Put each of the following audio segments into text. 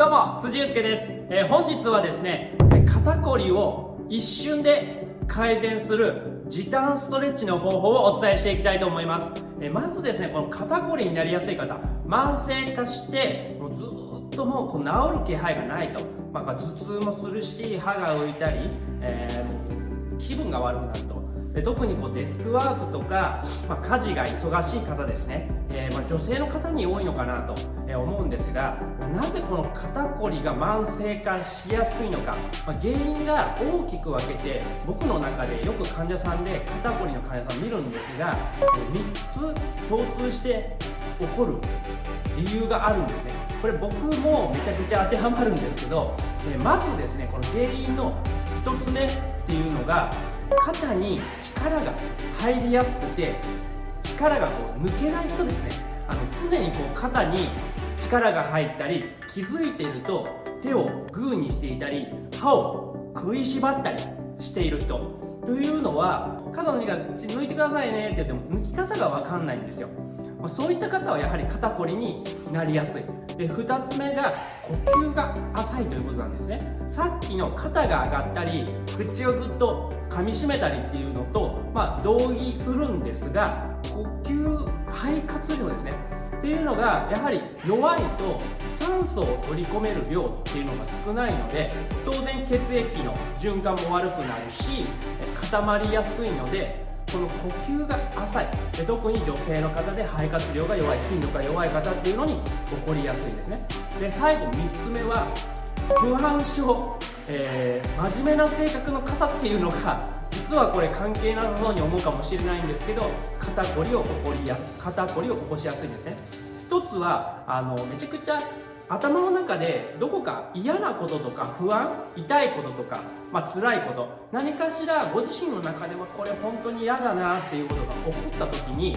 どうも辻祐介です、えー、本日はですね肩こりを一瞬で改善する時短ストレッチの方法をお伝えしていきたいと思います、えー、まずですねこの肩こりになりやすい方慢性化してもうずっともうこう治る気配がないと、まあ、頭痛もするし歯が浮いたり、えー、気分が悪くなると。で特にこうデスクワークとか、まあ、家事が忙しい方ですね、えー、ま、女性の方に多いのかなと思うんですがなぜこの肩こりが慢性化しやすいのか、まあ、原因が大きく分けて僕の中でよく患者さんで肩こりの患者さん見るんですが3つ共通して起こる理由があるんですね。これ僕もめちゃくちゃ当てはまるんですけどまずですねこの原因の1つ目っていうのが肩に力が入りやすくて力がこう抜けない人ですね。あの常にこう肩に力が入ったり気づいていると手をグーにしていたり歯を食いしばったりしている人。というのは肩の荷から抜いてくださいねって言っても抜き方が分かんないんですよ。そういった方はやはり肩こりになりやすい。で2つ目が呼吸が浅いということなんですね。さっきの肩が上がったり口をぐっと噛みしめたりっていうのと、まあ、同義するんですが呼吸肺活量ですね。っていうのがやはり弱いと酸素を取り込める量っていうのが少ないので当然血液の循環も悪くなるし固まりやすいのでこの呼吸が浅い。で特に女性の方で肺活量が弱い筋力が弱い方っていうのに起こりやすいんですね。で最後3つ目は不安症、えー、真面目な性格の方っていうのが実はこれ関係なさそうに思うかもしれないんですけど肩こりを起こりや肩こりを起こしやすいんですね。一つはあのめちゃくちゃ頭の中でどこか嫌なこととか不安痛いこととか、まあ辛いこと何かしらご自身の中ではこれ本当に嫌だなっていうことが起こった時に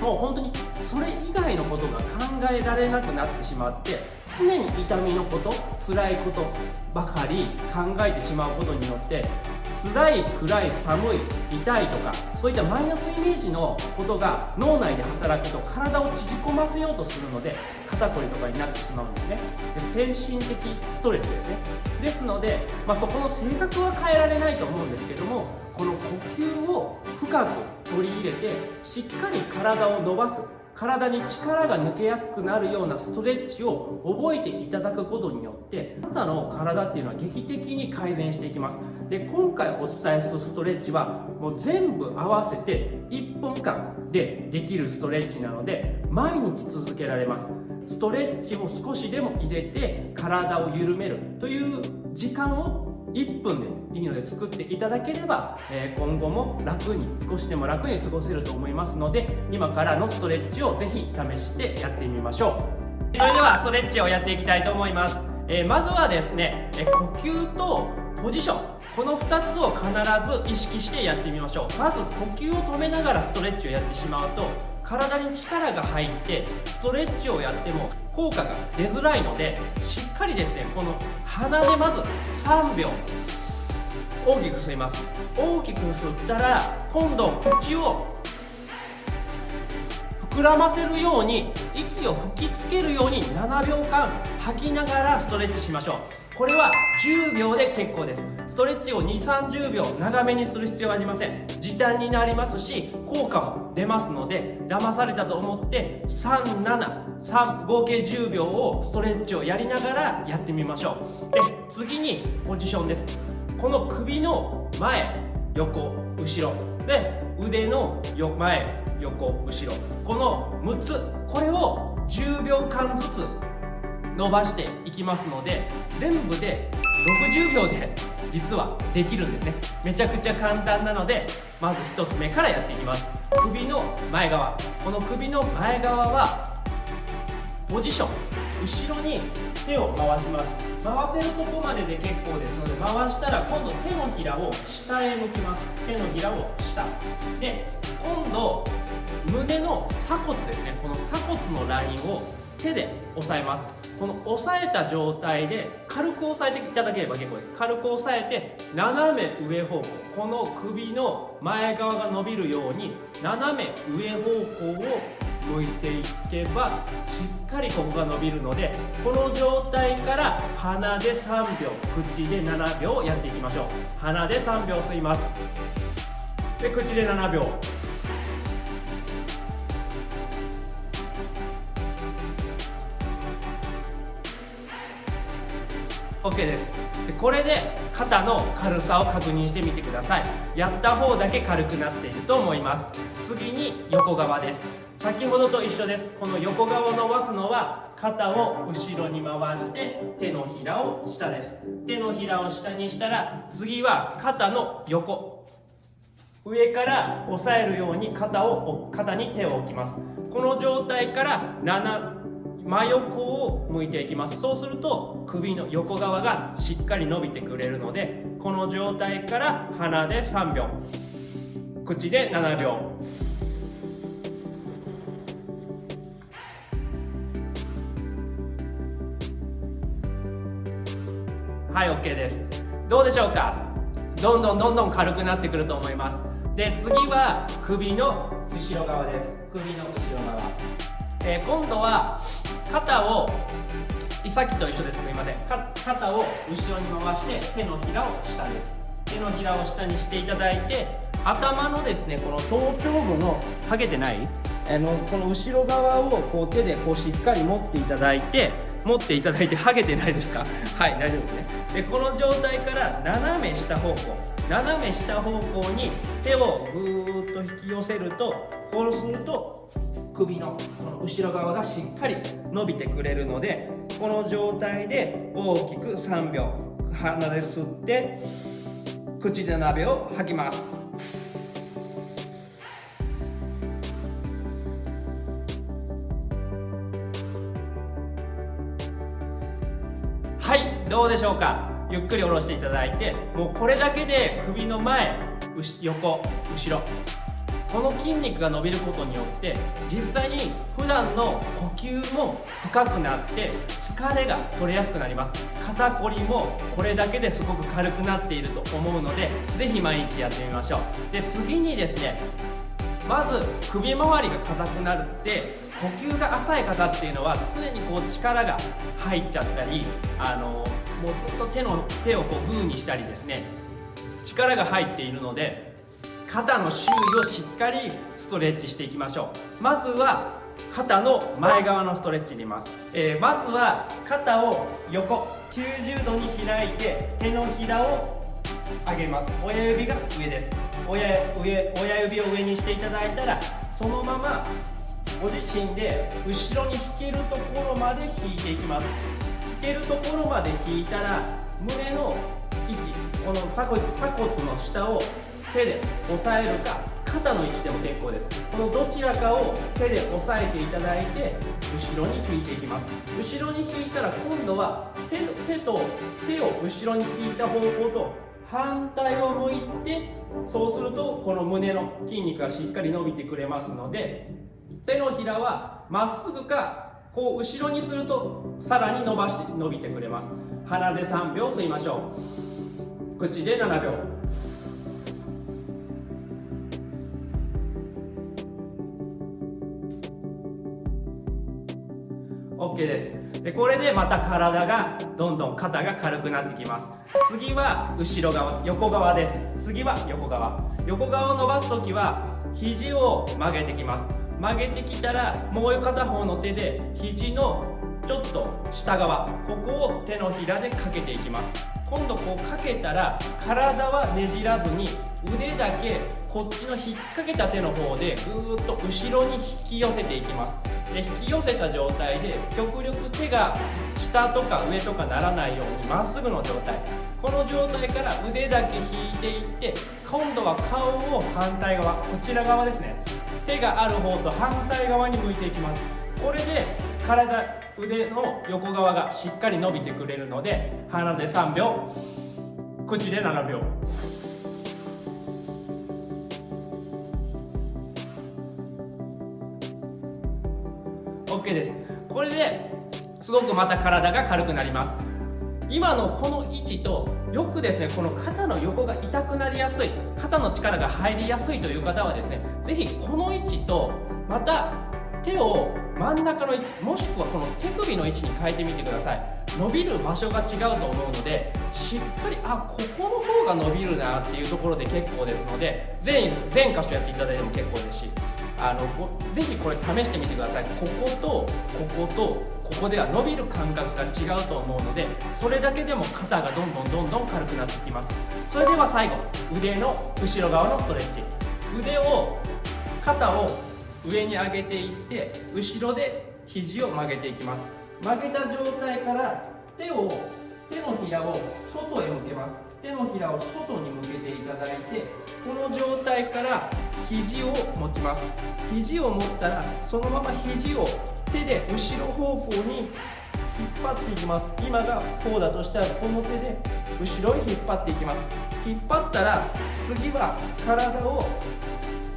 もう本当にそれ以外のことが考えられなくなってしまって常に痛みのこと辛いことばかり考えてしまうことによって辛い暗い寒い痛いとかそういったマイナスイメージのことが脳内で働くと体を縮こませようとするので肩こりとかになってしまうんですね。で精神的ストレスですね。ですので、まあ、そこの性格は変えられないと思うんですけどもこの呼吸を深く取り入れてしっかり体を伸ばす。体に力が抜けやすくなるようなストレッチを覚えていただくことによってあなたの体っていうのは劇的に改善していきます。で今回お伝えするストレッチはもう全部合わせて1分間でできるストレッチなので毎日続けられます。ストレッチを少しでも入れて体を緩めるという時間を1分でいいので作っていただければ、え今後も楽に少しでも楽に過ごせると思いますので今からのストレッチをぜひ試してやってみましょう。それではストレッチをやっていきたいと思います、えまずはですね、え呼吸とポジション。この2つを必ず意識してやってみましょう。まず呼吸を止めながらストレッチをやってしまうと体に力が入ってストレッチをやっても効果が出づらいのでしっかりですねこの鼻でまず3秒大きく吸います。大きく吸ったら今度口を膨らませるように息を吹きつけるように7秒間吐きながらストレッチしましょう。これは10秒で結構です。ストレッチを2 3 0秒長めにする必要はありません。時短になりますし効果も出ますので騙されたと思って373合計10秒をストレッチをやりながらやってみましょう。で次にポジションです。この首の前横後ろ。で腕の前横後ろ。この6つこれを10秒間ずつ伸ばしていきますので全部で60秒で実はできるんですね。めちゃくちゃ簡単なのでまず1つ目からやっていきます。首の前側。この首の前側はポジション。後ろに手を回します。回せるとこまでで結構ですので回したら今度手のひらを下へ向きます。手のひらを下。で今度胸の鎖骨ですね。この鎖骨のラインを手で押さえます。この押さえた状態で軽く押さえていただければ結構です。軽く押さえて斜め上方向この首の前側が伸びるように斜め上方向を向いていけばしっかりここが伸びるのでこの状態から鼻で3秒口で7秒やっていきましょう。鼻で3秒吸います。で口で7秒。OK です。でこれで肩の軽さを確認してみてください。やった方だけ軽くなっていると思います。次に横側です。先ほどと一緒です。この横側を伸ばすのは肩を後ろに回して手のひらを下です。手のひらを下にしたら次は肩の横。上から押さえるように肩を肩に手を置きます。この状態から7真横を向いていきます。そうすると首の横側がしっかり伸びてくれるのでこの状態から鼻で3秒。口で7秒。はい OK です。どうでしょうか？どんどんどんどん軽くなってくると思います。で次は首の後ろ側です。首の後ろ側、えー、今度は肩をさっきと一緒です。すみません。肩を後ろに回して手のひらを下です。手のひらを下にしていただいて頭のですねこの頭頂部のハゲてないあのこの後ろ側をこう手でこうしっかり持っていただいて持っていただいてハゲてないですか？はい大丈夫ですね。でこの状態から斜め下方向斜め下方向に手をぐーっと引き寄せるとこうすると首のこの後ろ側がしっかり伸びてくれるのでこの状態で大きく3秒鼻で吸って口で鍋を吐きます。はいどうでしょうか？ゆっくり下ろしていただいてもうこれだけで首の前横後ろ。この筋肉が伸びることによって実際に普段の呼吸も深くなって疲れが取れやすくなります。肩こりもこれだけですごく軽くなっていると思うので是非毎日やってみましょう。で次にですねまず首周りが硬くなるって呼吸が浅い方っていうのは常にこう力が入っちゃったりあのもうずっと手の手をこうグーにしたりですね力が入っているので肩の周囲をしっかりストレッチしていきましょう。まずは肩の前側のストレッチに入れます、えー、まずは肩を横90度に開いて手のひらを上げます。親指が上です。親上親指を上にしていただいたらそのままご自身で後ろに引けるところまで引いていきます。引けるところまで引いたら胸の位置この鎖骨の下を手で押さえるか肩の位置でも結構です。このどちらかを手で押さえていただいて後ろに引いていきます。後ろに引いたら今度は手手と手を後ろに引いた方向と反対を向いてそうするとこの胸の筋肉がしっかり伸びてくれますので手のひらはまっすぐかこう後ろにするとさらに伸ばして伸びてくれます。鼻で3秒吸いましょう。口で7秒。OK です。でこれでまた体がどんどん肩が軽くなってきます。次は後ろ側横側です。次は横側。横側を伸ばす時は肘を曲げてきます。曲げてきたらもう片方の手で肘のちょっと下側。ここを手のひらでかけていきます。今度こうかけたら体はねじらずに腕だけこっちの引っ掛けた手の方でぐーっと後ろに引き寄せていきます。で引き寄せた状態で極力手が下とか上とかならないようにまっすぐの状態。この状態から腕だけ引いていって今度は顔を反対側こちら側ですね。手がある方と反対側に向いていきます。これで体腕の横側がしっかり伸びてくれるので鼻で3秒口で7秒。オッケーです。これですごくまた体が軽くなります。今のこの位置とよくですねこの肩の横が痛くなりやすい肩の力が入りやすいという方はですね是非この位置とまた手を真ん中の位置もしくはこの手首の位置に変えてみてください。伸びる場所が違うと思うのでしっかりあここの方が伸びるなっていうところで結構ですので全全箇所やっていただいても結構ですし。あのぜひこれ試してみてください。こことこことここでは伸びる感覚が違うと思うのでそれだけでも肩がどんどんどんどん軽くなってきます。それでは最後腕の後ろ側のストレッチ。腕を肩を上に上げていって後ろで肘を曲げていきます。曲げた状態から手を手のひらを外へ向けます。手のひらを外に向けていただいてこの状態から肘を持ちます。肘を持ったらそのまま肘を手で後ろ方向に引っ張っていきます。今がこうだとしたらこの手で後ろに引っ張っていきます。引っ張ったら次は体を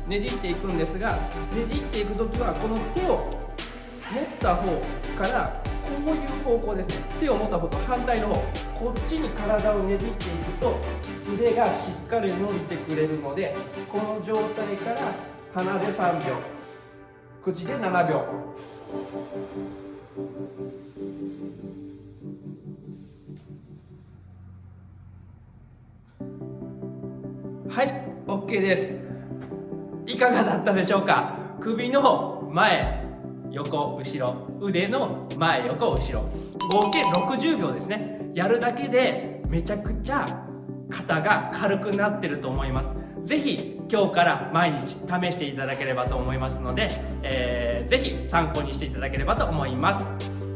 ねじっていくんですがねじっていく時はこの手を持った方からこういう方向です。ね手を持った方と。反対の方こっちに体をねじっていくと腕がしっかり伸びてくれるのでこの状態から鼻で3秒。口で7秒。はい OK です。いかがだったでしょうか？首の前。横後ろ腕の前横後ろ。合計60秒ですね。やるだけでめちゃくちゃ肩が軽くなってると思います。是非今日から毎日試していただければと思いますので、えー、ぜひ参考にしていただければと思います。